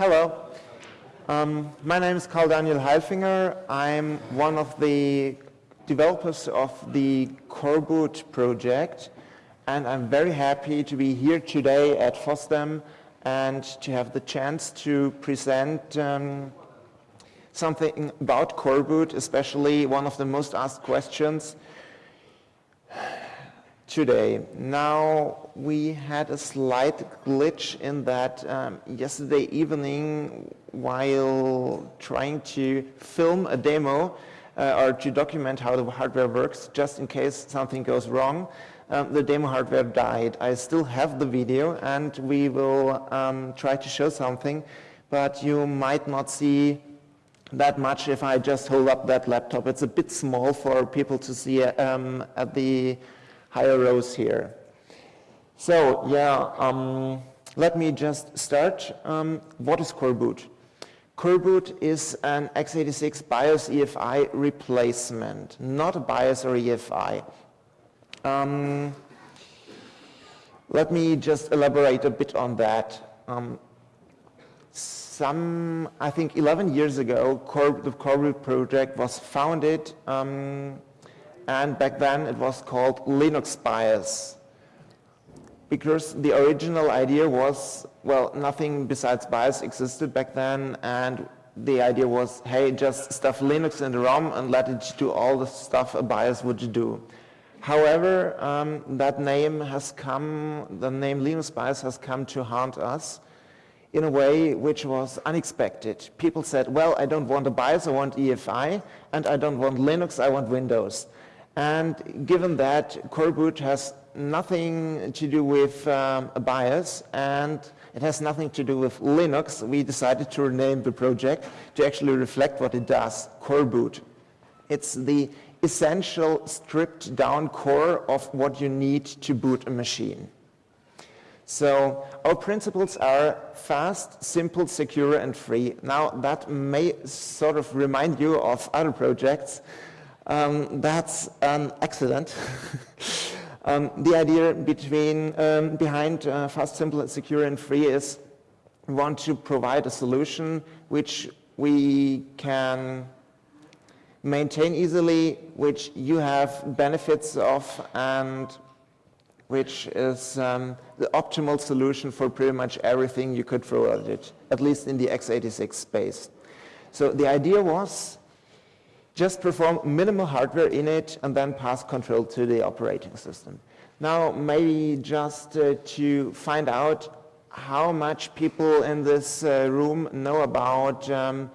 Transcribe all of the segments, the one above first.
Hello. Um, my name is Carl Daniel Hailfinger. I'm one of the developers of the Coreboot project and I'm very happy to be here today at FOSDEM and to have the chance to present um, something about Coreboot, especially one of the most asked questions today. Now, we had a slight glitch in that um, yesterday evening while trying to film a demo uh, or to document how the hardware works, just in case something goes wrong, um, the demo hardware died. I still have the video and we will um, try to show something, but you might not see that much if I just hold up that laptop. It's a bit small for people to see um, at the higher rows here. So yeah, um, let me just start. Um, what is Coreboot? Coreboot is an x86 BIOS EFI replacement, not a BIOS or EFI. Um, let me just elaborate a bit on that. Um, some, I think 11 years ago, the Coreboot project was founded um, and back then it was called Linux BIOS because the original idea was, well, nothing besides BIOS existed back then and the idea was, hey, just stuff Linux in the ROM and let it do all the stuff a BIOS would do. However, um, that name has come, the name Linux BIOS has come to haunt us in a way which was unexpected. People said, well, I don't want a BIOS, I want EFI, and I don't want Linux, I want Windows. And given that Coreboot has nothing to do with um, a BIOS and it has nothing to do with Linux, we decided to rename the project to actually reflect what it does, Coreboot. It's the essential stripped down core of what you need to boot a machine. So our principles are fast, simple, secure, and free. Now that may sort of remind you of other projects. Um, that's an accident. um, the idea between, um, behind uh, fast, simple, secure, and free is we want to provide a solution which we can maintain easily, which you have benefits of, and which is um, the optimal solution for pretty much everything you could throw at it, at least in the x86 space. So the idea was just perform minimal hardware init and then pass control to the operating system. Now, maybe just uh, to find out how much people in this uh, room know about um,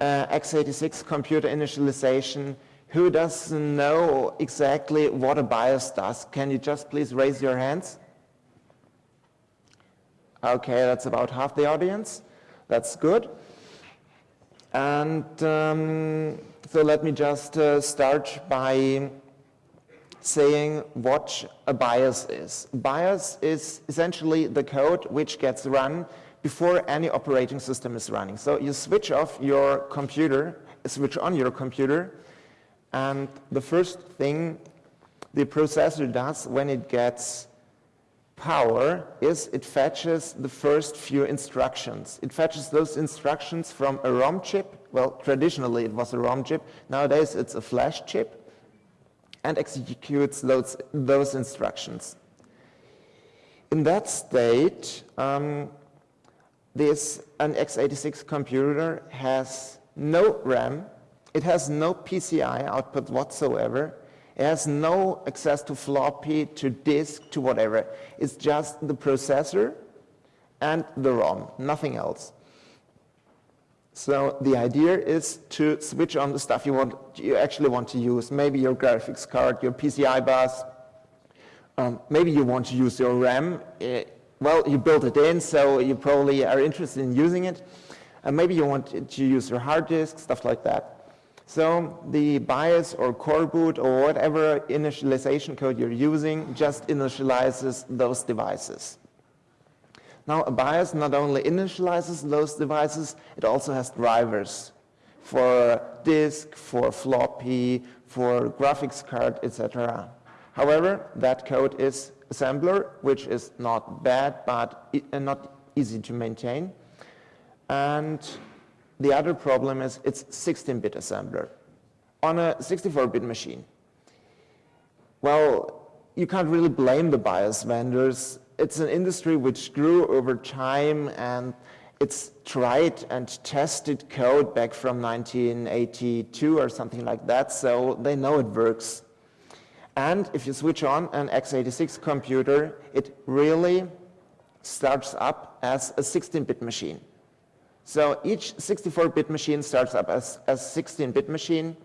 uh, x86 computer initialization, who doesn't know exactly what a BIOS does? Can you just please raise your hands? Okay, that's about half the audience. That's good. And um, so let me just uh, start by saying what a BIOS is. BIOS is essentially the code which gets run before any operating system is running. So you switch off your computer, switch on your computer, and the first thing the processor does when it gets power is it fetches the first few instructions. It fetches those instructions from a ROM chip. Well, traditionally it was a ROM chip. Nowadays it's a flash chip and executes those, those instructions. In that state, um, this an x86 computer has no RAM it has no PCI output whatsoever. It has no access to floppy, to disk, to whatever. It's just the processor and the ROM, nothing else. So the idea is to switch on the stuff you want, you actually want to use. Maybe your graphics card, your PCI bus. Um, maybe you want to use your RAM. It, eh, well, you built it in, so you probably are interested in using it. And maybe you want to use your hard disk, stuff like that. So the BIOS or coreboot or whatever initialization code you're using just initializes those devices. Now a BIOS not only initializes those devices, it also has drivers for disk, for floppy, for graphics card, etc. However, that code is assembler, which is not bad, but uh, not easy to maintain. And the other problem is it's 16-bit assembler on a 64-bit machine. Well, you can't really blame the BIOS vendors. It's an industry which grew over time and it's tried and tested code back from 1982 or something like that, so they know it works. And if you switch on an x86 computer, it really starts up as a 16-bit machine. So each 64-bit machine starts up as a 16-bit machine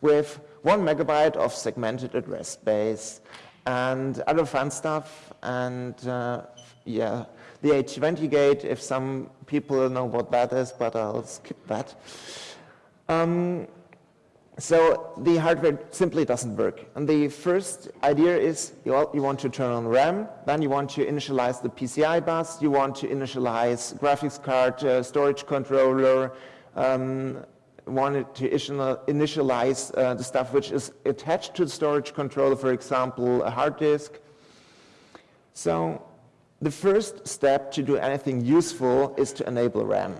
with one megabyte of segmented address space and other fun stuff. And uh, yeah, the A20 gate, if some people know what that is, but I'll skip that. Um, so the hardware simply doesn't work. And the first idea is you, you want to turn on RAM, then you want to initialize the PCI bus, you want to initialize graphics card, uh, storage controller, um, wanted to initialize uh, the stuff which is attached to the storage controller, for example, a hard disk. So the first step to do anything useful is to enable RAM.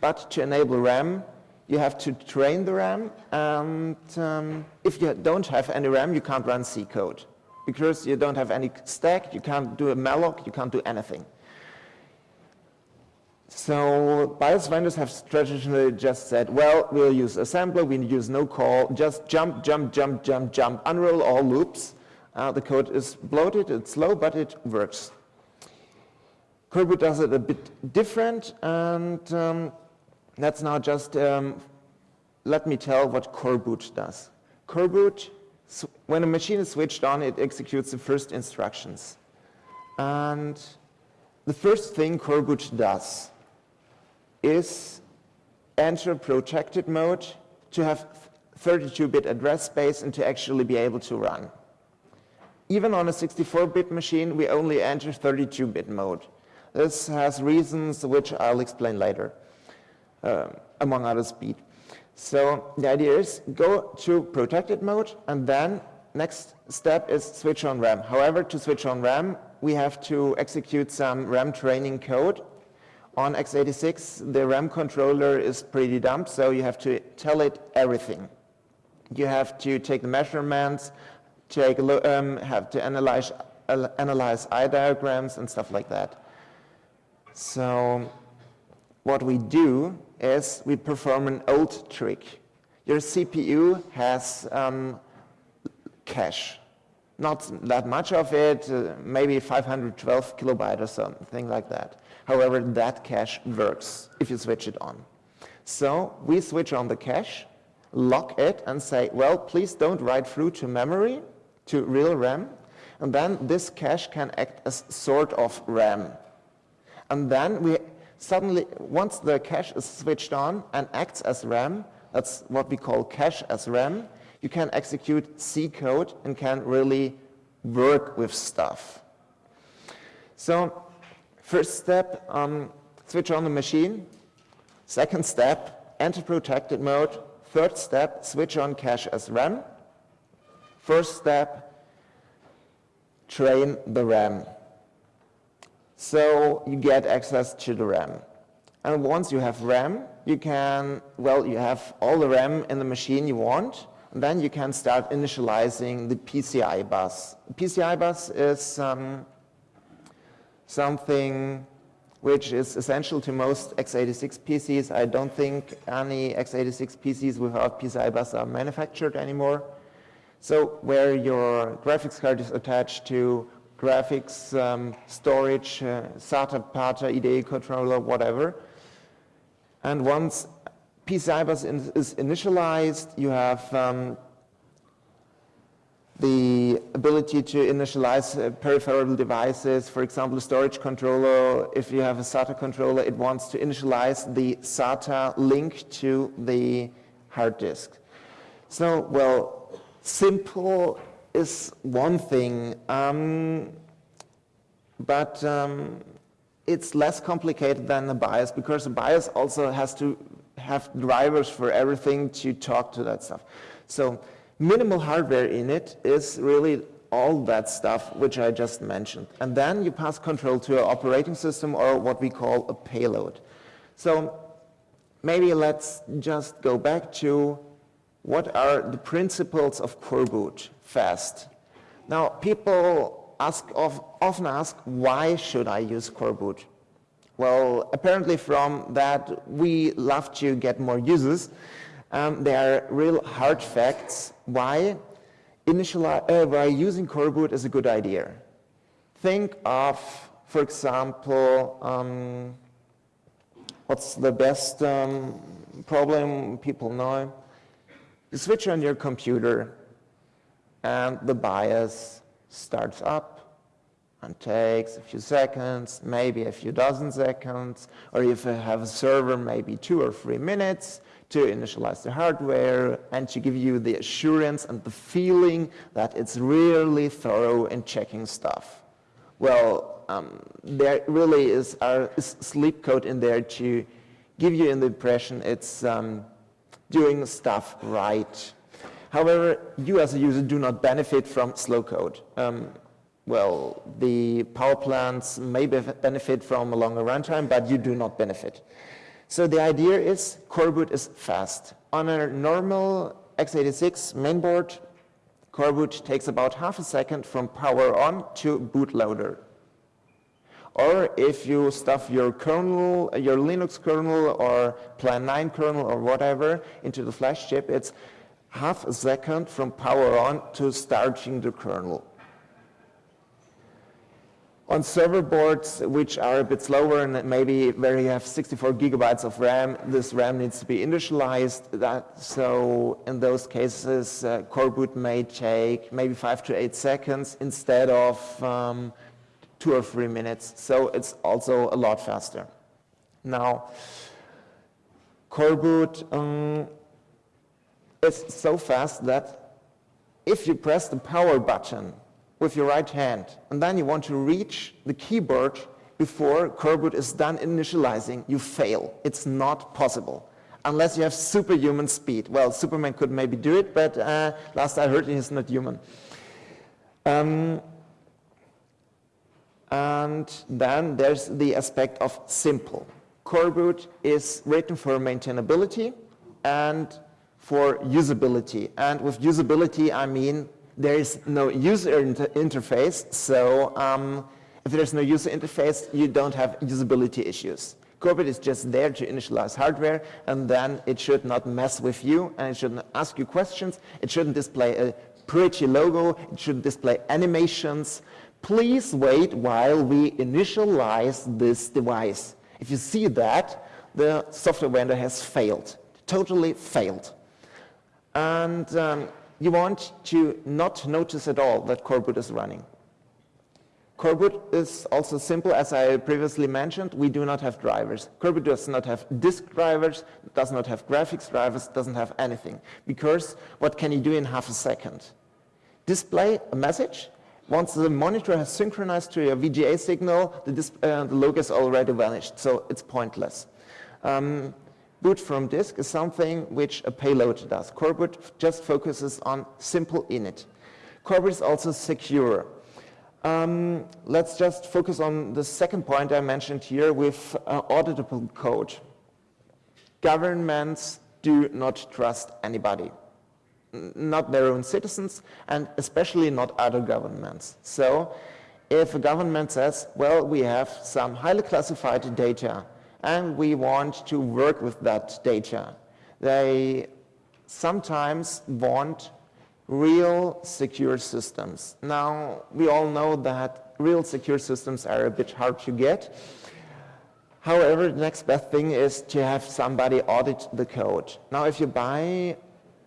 But to enable RAM, you have to train the RAM, and um, if you don't have any RAM, you can't run C code. Because you don't have any stack, you can't do a malloc, you can't do anything. So BIOS vendors have traditionally just said, well, we'll use assembler, we use no call, just jump, jump, jump, jump, jump, unroll all loops. Uh, the code is bloated, it's slow, but it works. Coreboot does it a bit different, and um, let's now just um, let me tell what coreboot does. Coreboot, when a machine is switched on, it executes the first instructions. And the first thing coreboot does is enter protected mode to have 32-bit address space and to actually be able to run. Even on a 64-bit machine, we only enter 32-bit mode. This has reasons which I'll explain later, uh, among others speed. So the idea is go to protected mode and then next step is switch on RAM. However, to switch on RAM, we have to execute some RAM training code on x86, the RAM controller is pretty dumb, so you have to tell it everything. You have to take the measurements, take um, have to analyze, uh, analyze eye diagrams and stuff like that. So what we do is we perform an old trick. Your CPU has um, cache. Not that much of it, uh, maybe 512 kilobyte or something like that. However, that cache works if you switch it on. So we switch on the cache, lock it, and say, well, please don't write through to memory, to real RAM. And then this cache can act as sort of RAM. And then we suddenly, once the cache is switched on and acts as RAM, that's what we call cache as RAM, you can execute C code and can really work with stuff. So First step, um, switch on the machine. Second step, enter protected mode. Third step, switch on cache as RAM. First step, train the RAM. So you get access to the RAM. And once you have RAM, you can, well, you have all the RAM in the machine you want, and then you can start initializing the PCI bus. The PCI bus is um, something which is essential to most x86 PCs. I don't think any x86 PCs without PCI bus are manufactured anymore. So where your graphics card is attached to graphics, um, storage, uh, SATA, PATA, IDE controller, whatever. And once PCI bus in, is initialized, you have um, the ability to initialize uh, peripheral devices, for example, a storage controller, if you have a SATA controller, it wants to initialize the SATA link to the hard disk. So, well, simple is one thing, um, but um, it's less complicated than the BIOS because the BIOS also has to have drivers for everything to talk to that stuff. So Minimal hardware init is really all that stuff which I just mentioned. And then you pass control to an operating system or what we call a payload. So maybe let's just go back to what are the principles of coreboot fast. Now, people ask of, often ask, why should I use coreboot? Well, apparently from that, we love to get more users. Um, there are real hard facts why, uh, why using coreboot is a good idea. Think of, for example, um, what's the best um, problem people know? You switch on your computer and the BIOS starts up and takes a few seconds, maybe a few dozen seconds, or if you have a server, maybe two or three minutes to initialize the hardware and to give you the assurance and the feeling that it's really thorough in checking stuff. Well, um, there really is, our, sleep code in there to give you the impression it's um, doing stuff right. However, you as a user do not benefit from slow code. Um, well, the power plants may benefit from a longer runtime, but you do not benefit. So the idea is coreboot is fast. On a normal x86 mainboard, coreboot takes about half a second from power on to bootloader. Or if you stuff your kernel, your Linux kernel or Plan 9 kernel or whatever into the flash chip, it's half a second from power on to starting the kernel. On server boards, which are a bit slower and maybe where you have 64 gigabytes of RAM, this RAM needs to be initialized. That, so in those cases, uh, coreboot may take maybe five to eight seconds instead of um, two or three minutes. So it's also a lot faster. Now, coreboot um, is so fast that if you press the power button with your right hand, and then you want to reach the keyboard before coreboot is done initializing, you fail. It's not possible unless you have superhuman speed. Well, Superman could maybe do it, but uh, last I heard he's not human. Um, and then there's the aspect of simple. Coreboot is written for maintainability and for usability. And with usability, I mean there is no user inter interface, so um, if there's no user interface, you don't have usability issues. Coreboot is just there to initialize hardware, and then it should not mess with you, and it shouldn't ask you questions. It shouldn't display a pretty logo. It shouldn't display animations. Please wait while we initialize this device. If you see that, the software vendor has failed, totally failed. And um, you want to not notice at all that coreboot is running. Coreboot is also simple, as I previously mentioned, we do not have drivers. Coreboot does not have disk drivers, does not have graphics drivers, doesn't have anything. Because what can you do in half a second? Display a message. Once the monitor has synchronized to your VGA signal, the, uh, the logo is already vanished, so it's pointless. Um, boot from disk is something which a payload does. Coreboot just focuses on simple init. Coreboot is also secure. Um, let's just focus on the second point I mentioned here with uh, auditable code. Governments do not trust anybody, not their own citizens, and especially not other governments. So if a government says, well, we have some highly classified data, and we want to work with that data. They sometimes want real secure systems. Now, we all know that real secure systems are a bit hard to get. However, the next best thing is to have somebody audit the code. Now, if you buy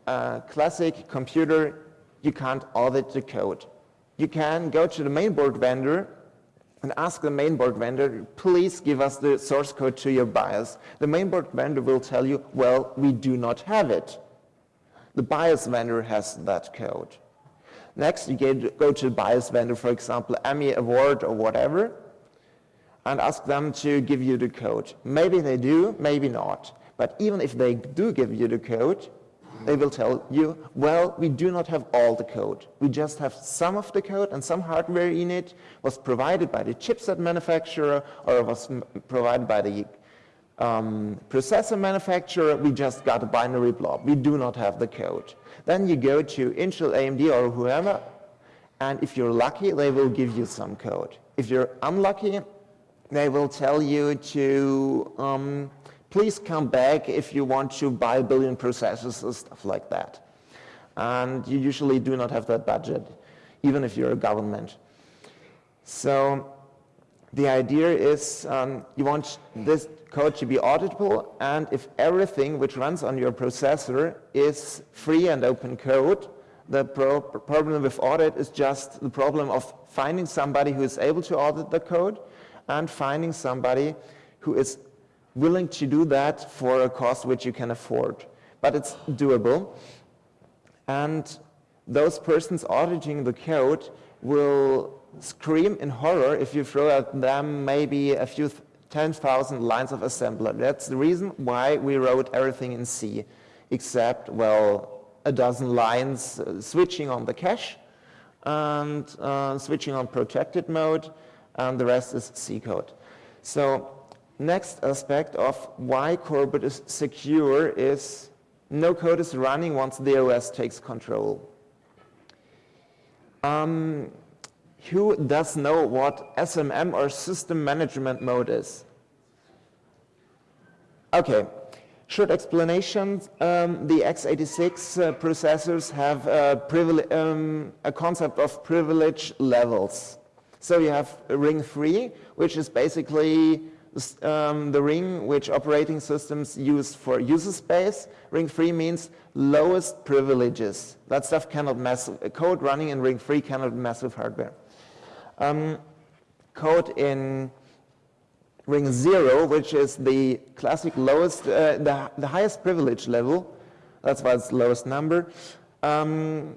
a classic computer, you can't audit the code. You can go to the mainboard vendor and ask the mainboard vendor, please give us the source code to your BIOS. The mainboard vendor will tell you, well, we do not have it. The BIOS vendor has that code. Next, you go to the BIOS vendor, for example, AMI Award or whatever, and ask them to give you the code. Maybe they do, maybe not. But even if they do give you the code, they will tell you, well, we do not have all the code. We just have some of the code and some hardware init was provided by the chipset manufacturer or was provided by the um, processor manufacturer, we just got a binary blob. We do not have the code. Then you go to Intel, AMD, or whoever, and if you're lucky, they will give you some code. If you're unlucky, they will tell you to um, please come back if you want to buy a billion processors or stuff like that. And you usually do not have that budget, even if you're a government. So the idea is um, you want this code to be auditable, and if everything which runs on your processor is free and open code, the pro problem with audit is just the problem of finding somebody who is able to audit the code and finding somebody who is willing to do that for a cost which you can afford. But it's doable. And those persons auditing the code will scream in horror if you throw at them maybe a few 10,000 lines of assembler. That's the reason why we wrote everything in C, except, well, a dozen lines uh, switching on the cache and uh, switching on protected mode, and the rest is C code. So next aspect of why Coreboot is secure is no code is running once the OS takes control. Um, who does know what SMM or system management mode is? Okay, short explanation. Um, the x86 uh, processors have a, um, a, concept of privilege levels. So you have ring 3, which is basically um, the ring which operating systems use for user space. Ring 3 means lowest privileges. That stuff cannot mess, code running in ring 3 cannot mess with hardware. Um, code in ring 0, which is the classic lowest, uh, the, the highest privilege level, that's why it's lowest number. Um,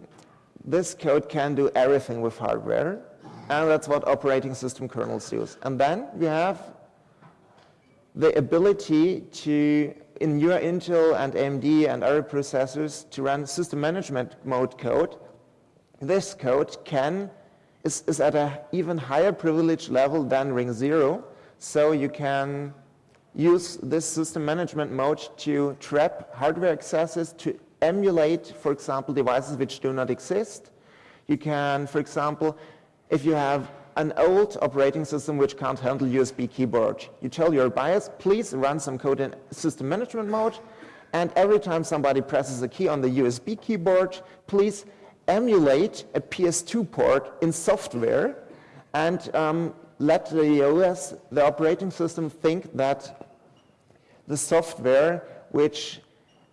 this code can do everything with hardware, and that's what operating system kernels use. And then we have the ability to, in your Intel and AMD and other processors, to run system management mode code. This code can, is, is at an even higher privilege level than ring zero, so you can use this system management mode to trap hardware accesses to emulate, for example, devices which do not exist. You can, for example, if you have an old operating system which can't handle USB keyboard. You tell your BIOS, please run some code in system management mode, and every time somebody presses a key on the USB keyboard, please emulate a PS2 port in software and um, let the OS, the operating system, think that the software which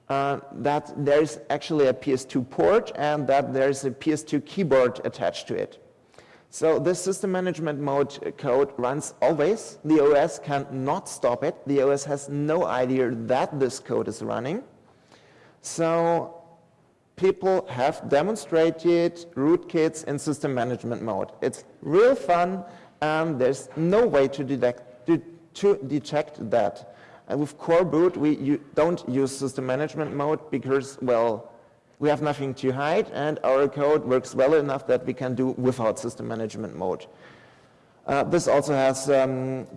uh, that there's actually a PS2 port and that there's a PS2 keyboard attached to it. So this system management mode code runs always. The OS cannot stop it. The OS has no idea that this code is running. So people have demonstrated rootkits in system management mode. It's real fun and there's no way to detect, to, to detect that. And with Coreboot, we don't use system management mode because, well, we have nothing to hide, and our code works well enough that we can do without system management mode. Uh, this also has um,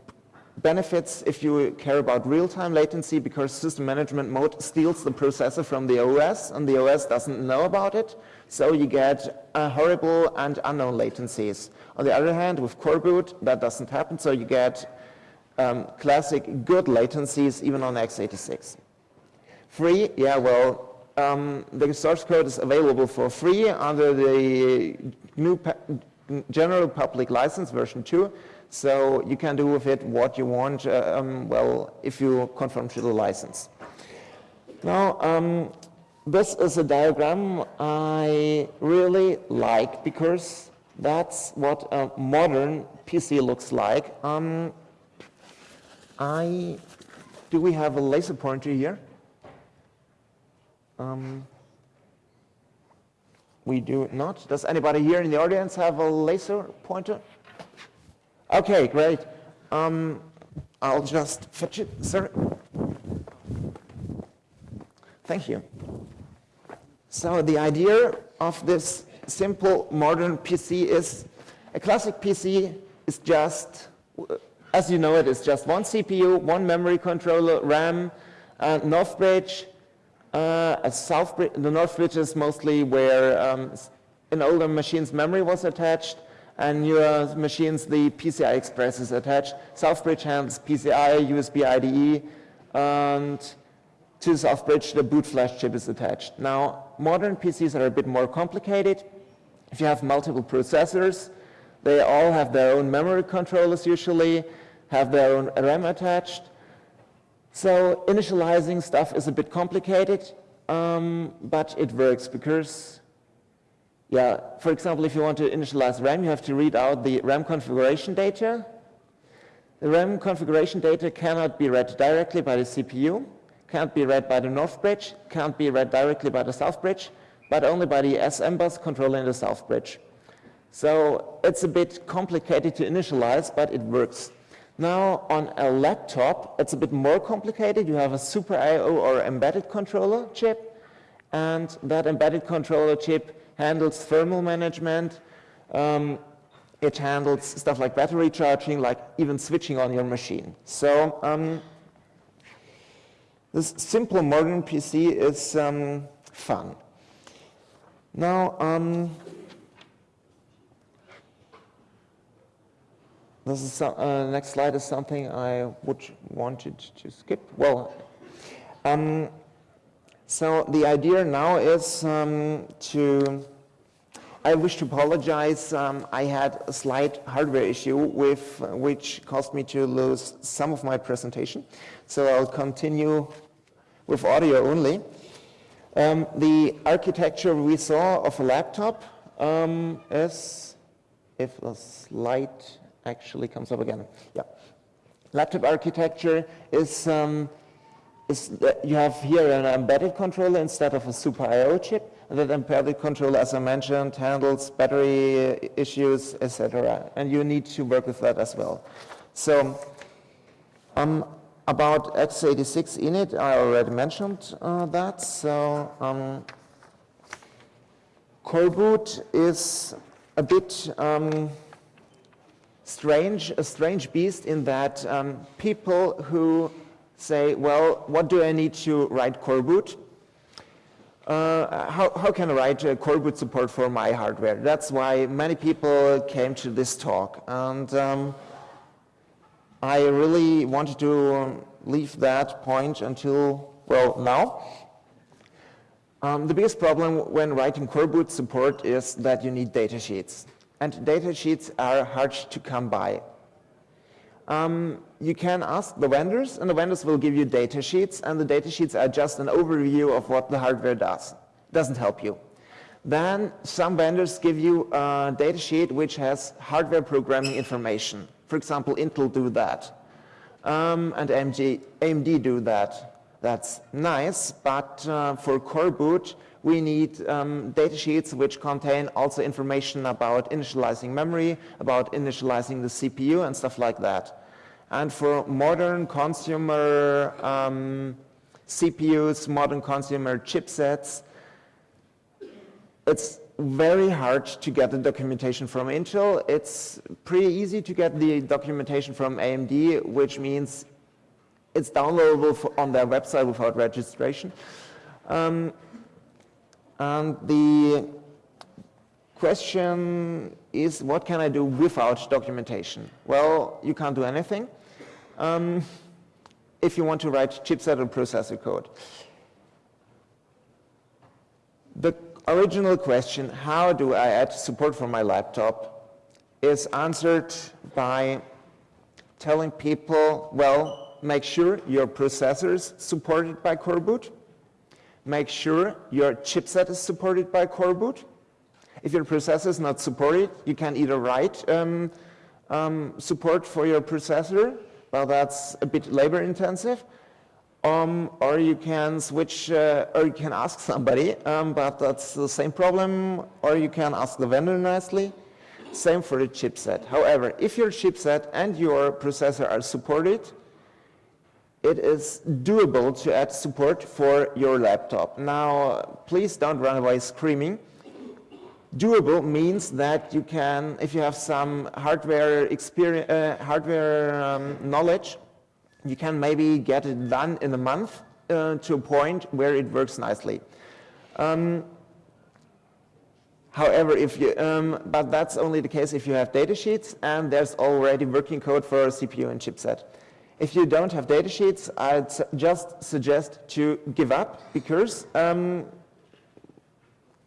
benefits if you care about real-time latency because system management mode steals the processor from the OS and the OS doesn't know about it. So you get uh, horrible and unknown latencies. On the other hand, with Coreboot, that doesn't happen. So you get um, classic good latencies even on x86. Free, yeah, well, um, the source code is available for free under the GNU general public license version 2. So you can do with it what you want, uh, um, well, if you conform to the license. Now, um, this is a diagram I really like because that's what a modern PC looks like. Um, I, do we have a laser pointer here? Um, we do not. Does anybody here in the audience have a laser pointer? Okay, great. Um, I'll just fetch it, sir. Thank you. So the idea of this simple modern PC is a classic PC is just as you know, it is just one CPU, one memory controller, RAM, uh, North Bridge, uh, South. The North Bridge is mostly where um, in older machines memory was attached, and newer machines the PCI Express is attached. South Bridge handles PCI, USB IDE, and to South Bridge the boot flash chip is attached. Now, modern PCs are a bit more complicated. If you have multiple processors, they all have their own memory controllers usually, have their own RAM attached. So initializing stuff is a bit complicated, um, but it works because, yeah, for example, if you want to initialize RAM, you have to read out the RAM configuration data. The RAM configuration data cannot be read directly by the CPU, can't be read by the North Bridge, can't be read directly by the South Bridge, but only by the SM bus controlling the South Bridge. So it's a bit complicated to initialize, but it works. Now on a laptop, it's a bit more complicated. You have a Super I.O. or embedded controller chip, and that embedded controller chip handles thermal management. Um, it handles stuff like battery charging, like even switching on your machine. So um, this simple modern PC is um, fun. Now, this is some, uh, next slide is something I would wanted to skip. Well, um, so the idea now is um, to. I wish to apologize. Um, I had a slight hardware issue with which caused me to lose some of my presentation. So I'll continue with audio only. Um, the architecture we saw of a laptop um, is, if the slide actually comes up again, yeah. Laptop architecture is, um, is you have here an embedded controller instead of a Super I.O. chip. And that embedded controller, as I mentioned, handles battery issues, etc. And you need to work with that as well. So um, about x86 init, I already mentioned uh, that. So um, Coreboot is a bit um, strange, a strange beast in that um, people who say, well, what do I need to write Coreboot? Uh, how, how can I write a Coreboot support for my hardware? That's why many people came to this talk. And um, I really wanted to leave that point until, well, now. Um, the biggest problem when writing coreboot support is that you need datasheets. And datasheets are hard to come by. Um, you can ask the vendors, and the vendors will give you datasheets, and the datasheets are just an overview of what the hardware does. Doesn't help you. Then some vendors give you a datasheet which has hardware programming information. For example, Intel do that, um, and AMD, AMD do that. That's nice, but uh, for Coreboot, we need um, data sheets which contain also information about initializing memory, about initializing the CPU and stuff like that. And for modern consumer um, CPUs, modern consumer chipsets, it's very hard to get the documentation from Intel. It's pretty easy to get the documentation from AMD, which means it's downloadable on their website without registration. Um, and the question is, what can I do without documentation? Well, you can't do anything um, if you want to write chipset or processor code. The original question, how do I add support for my laptop, is answered by telling people, well, make sure your processor is supported by Coreboot. Make sure your chipset is supported by Coreboot. If your processor is not supported, you can either write um, um, support for your processor, but that's a bit labor intensive, um, or you can switch, uh, or you can ask somebody, um, but that's the same problem, or you can ask the vendor nicely. Same for the chipset. However, if your chipset and your processor are supported, it is doable to add support for your laptop. Now, please don't run away screaming. Doable means that you can, if you have some hardware experience, uh, hardware um, knowledge, you can maybe get it done in a month uh, to a point where it works nicely. Um, however, if you, um, but that's only the case if you have datasheets and there's already working code for CPU and chipset. If you don't have datasheets, I'd su just suggest to give up because um,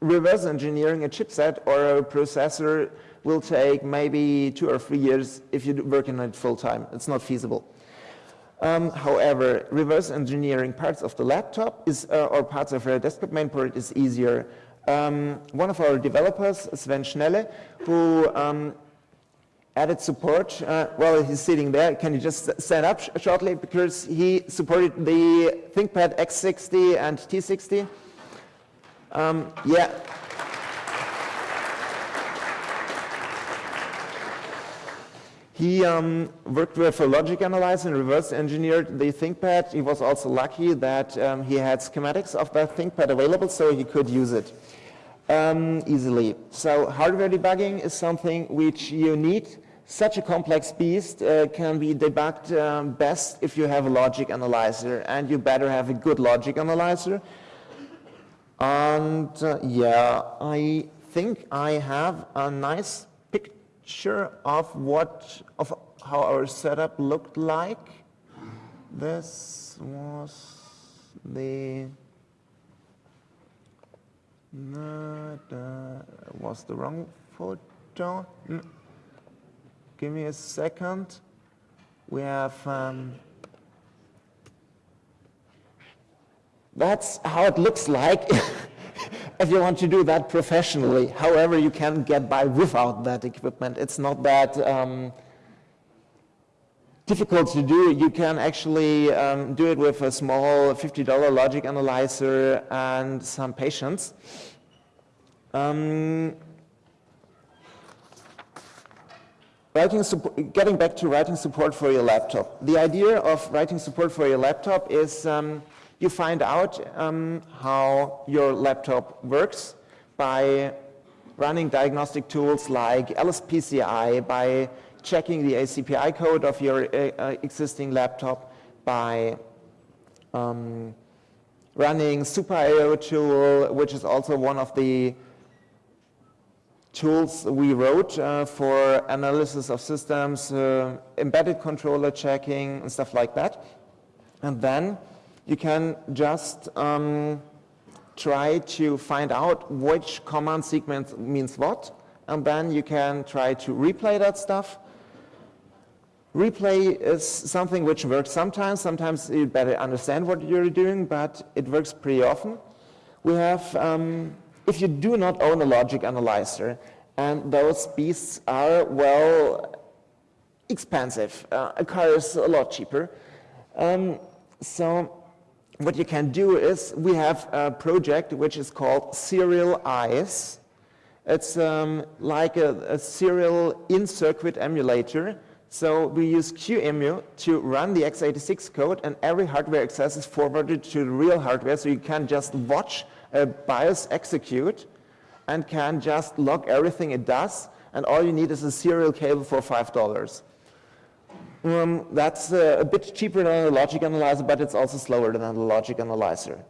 reverse engineering a chipset or a processor will take maybe two or three years if you work on it full time. It's not feasible. Um, however, reverse engineering parts of the laptop is, uh, or parts of a desktop mainboard is easier. Um, one of our developers, Sven Schnelle, who um, added support, uh, well, he's sitting there. Can you just stand up sh shortly? Because he supported the ThinkPad X60 and T60. Um, yeah. He um, worked with a logic analyzer and reverse engineered the ThinkPad. He was also lucky that um, he had schematics of that ThinkPad available so he could use it um, easily. So hardware debugging is something which you need. Such a complex beast uh, can be debugged um, best if you have a logic analyzer and you better have a good logic analyzer and uh, yeah, I think I have a nice picture of what, of how our setup looked like. This was the, was the wrong photo. Give me a second. We have um, That's how it looks like if you want to do that professionally. However, you can get by without that equipment. It's not that um, difficult to do. You can actually um, do it with a small $50 logic analyzer and some patience. Um, writing getting back to writing support for your laptop. The idea of writing support for your laptop is um, you find out um, how your laptop works by running diagnostic tools like LSPCI, by checking the ACPI code of your uh, uh, existing laptop, by um, running SuperIO tool, which is also one of the tools we wrote uh, for analysis of systems, uh, embedded controller checking, and stuff like that. And then you can just um, try to find out which command sequence means what, and then you can try to replay that stuff. Replay is something which works sometimes. Sometimes you better understand what you're doing, but it works pretty often. We have, um, if you do not own a logic analyzer, and those beasts are, well, expensive. Uh, a car is a lot cheaper. Um, so what you can do is we have a project which is called SerialICE. It's um, like a, a serial in-circuit emulator. So we use QEMU to run the x86 code and every hardware access is forwarded to the real hardware so you can just watch a BIOS execute and can just log everything it does and all you need is a serial cable for $5. Um, that's uh, a bit cheaper than a logic analyzer, but it's also slower than a logic analyzer.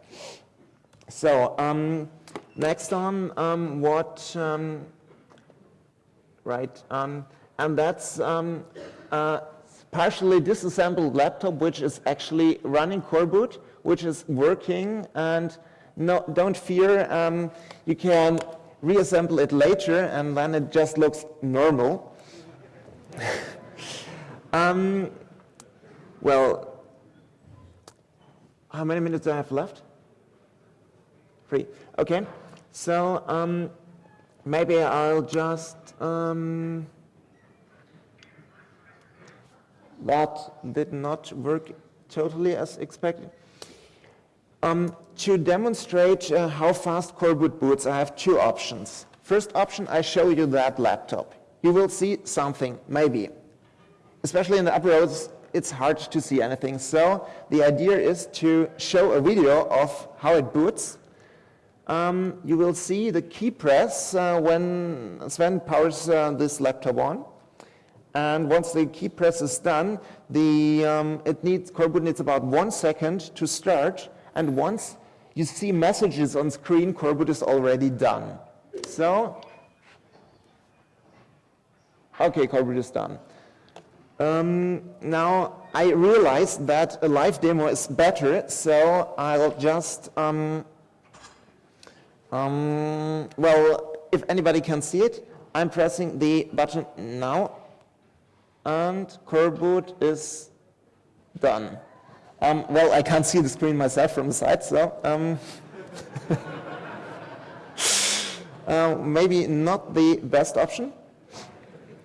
So um, next on um, what, um, right, um, and that's a partially disassembled laptop which is actually running coreboot, which is working and no, don't fear, you can reassemble it later and then it just looks normal. Um, well, how many minutes do I have left? Three. Okay. So um, maybe I'll just. Um, that did not work totally as expected. Um, to demonstrate uh, how fast Coreboot boots, I have two options. First option, I show you that laptop. You will see something, maybe especially in the upper rows, it's hard to see anything. So the idea is to show a video of how it boots. um, you will see the key press uh, when Sven powers uh, this laptop on. And once the key press is done, the, um, it needs, Coreboot needs about one second to start. And once you see messages on screen, Coreboot is already done. So, okay, Coreboot is done. Um, now, I realize that a live demo is better, so I'll just, um, um, well, if anybody can see it, I'm pressing the button now, and Coreboot is done. Um, well, I can't see the screen myself from the side, so um, uh, maybe not the best option.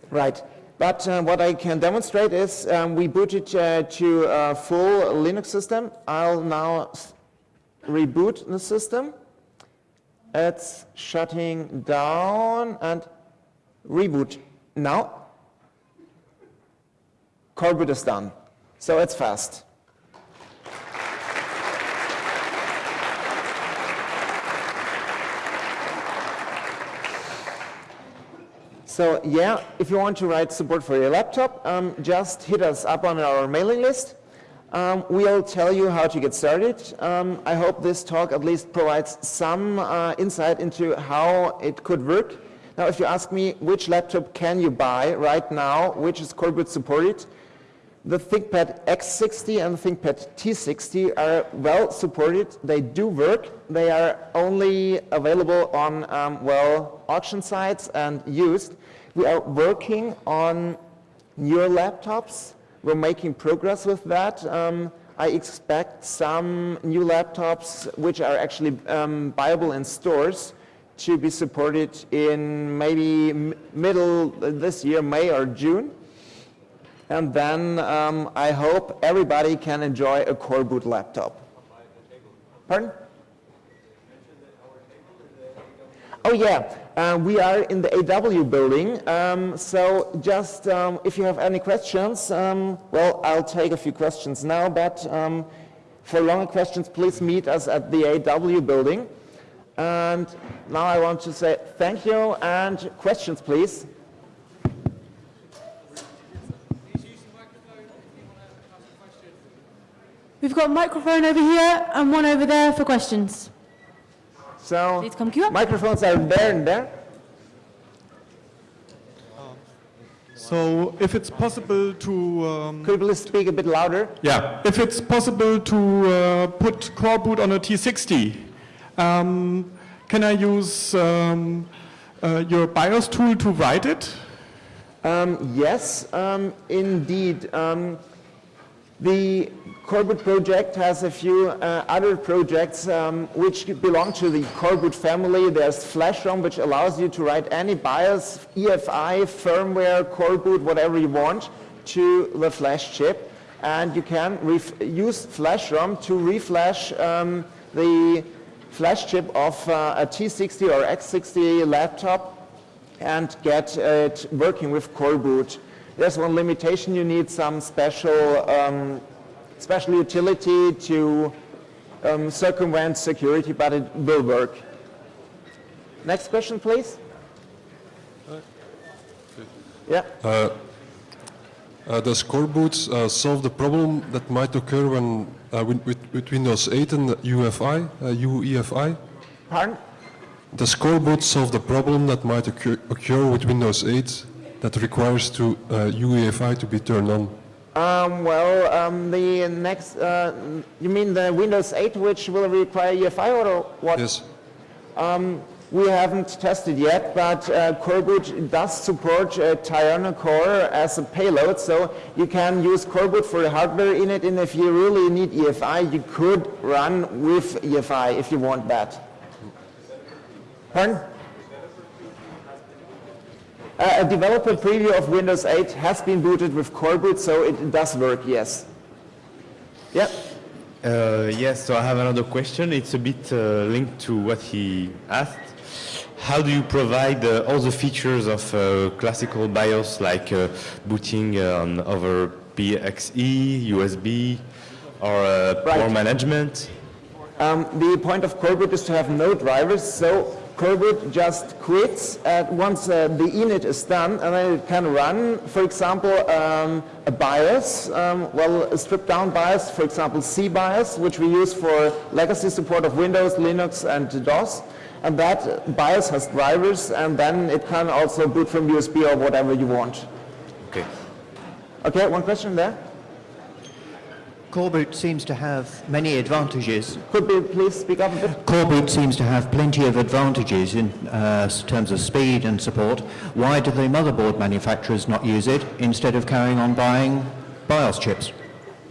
Right. But uh, what I can demonstrate is um, we booted uh, to a full Linux system. I'll now reboot the system. It's shutting down and reboot. Now, Coreboot is done. So it's fast. So yeah, if you want to write support for your laptop, um, just hit us up on our mailing list. Um, we'll tell you how to get started. Um, I hope this talk at least provides some uh, insight into how it could work. Now, if you ask me which laptop can you buy right now, which is coreboot supported, the ThinkPad X60 and the ThinkPad T60 are well supported. They do work. They are only available on, um, well, auction sites and used. We are working on newer laptops. We're making progress with that. Um, I expect some new laptops which are actually um, buyable in stores to be supported in maybe middle this year, May or June. And then um, I hope everybody can enjoy a Coreboot laptop. Pardon? Oh yeah, uh, we are in the AW building, um, so just um, if you have any questions, um, well, I'll take a few questions now, but um, for longer questions, please meet us at the AW building. And now I want to say thank you and questions, please. We've got a microphone over here and one over there for questions. So Please come queue up. microphones are there and there. So if it's possible to... Um, Could you please speak a bit louder? yeah, if it's possible to uh, put Coreboot on a T60, um, can I use um, uh, your BIOS tool to write it? Um, yes, um, indeed. Um, the Coreboot project has a few uh, other projects um, which belong to the Coreboot family. There's FlashROM, which allows you to write any BIOS, EFI, firmware, Coreboot, whatever you want, to the flash chip. And you can use FlashROM to reflash um, the flash chip of uh, a T60 or X60 laptop and get it working with Coreboot. There's one limitation, you need some special um, special utility to um, circumvent security, but it will work. Next question, please. Yeah. Uh, uh, does Coreboot uh, solve the problem that might occur when uh, with, with, Windows 8 and UEFI, UEFI? Uh, Pardon? Does Coreboot solve the problem that might occur, occur with Windows 8 that requires to UEFI to be turned on? Um, well, um, the next, uh, you mean the Windows 8, which will require EFI or what? Yes. Um, we haven't tested yet, but uh, Coreboot does support uh, TianoCore as a payload, so you can use Coreboot for the hardware init, and if you really need EFI, you could run with EFI if you want that. Pardon? Uh, a developer preview of Windows 8 has been booted with Coreboot, so it does work, yes. Yeah? Uh, yes, so I have another question. It's a bit uh, linked to what he asked. How do you provide uh, all the features of uh, classical BIOS, like uh, booting on over PXE, USB, or right. power management? Um, the point of Coreboot is to have no drivers, so Coreboot just quits at once uh, the init is done, and then it can run, for example, um, a BIOS, um, well, a stripped down BIOS, for example, SeaBIOS, which we use for legacy support of Windows, Linux, and DOS. And that BIOS has drivers, and then it can also boot from USB or whatever you want. Okay. Okay, one question there? Coreboot seems to have many advantages. Could we please speak up a bit? Coreboot seems to have plenty of advantages in uh, terms of speed and support. Why do the motherboard manufacturers not use it instead of carrying on buying BIOS chips?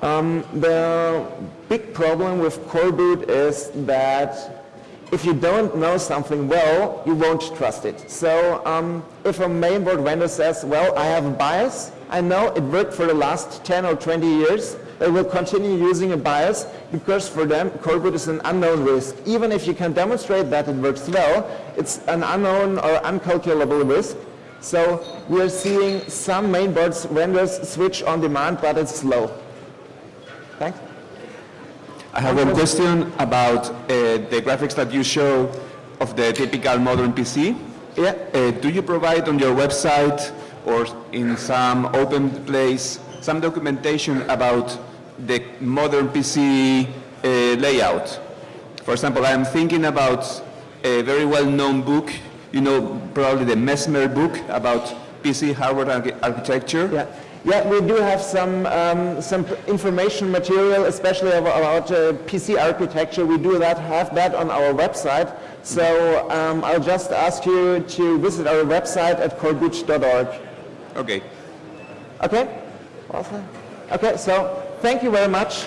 The big problem with Coreboot is that if you don't know something well, you won't trust it. So um, if a mainboard vendor says, well, I have a BIOS, I know it worked for the last 10 or 20 years, they will continue using a BIOS because for them, Coreboot is an unknown risk. Even if you can demonstrate that it works well, it's an unknown or uncalculable risk. So we are seeing some mainboards vendors switch on demand, but it's slow. Thanks. I have one question about uh, the graphics that you show of the typical modern PC. Yeah. Uh, do you provide on your website or in some open place some documentation about the modern PC uh, layout? For example, I am thinking about a very well-known book, you know, probably the Messmer book about PC hardware archi- architecture. Yeah, yeah, we do have some um, some information material, especially about uh, PC architecture. We do that have that on our website. So um, I'll just ask you to visit our website at coreboot.org. Okay. Okay. Awesome. Okay. So thank you very much.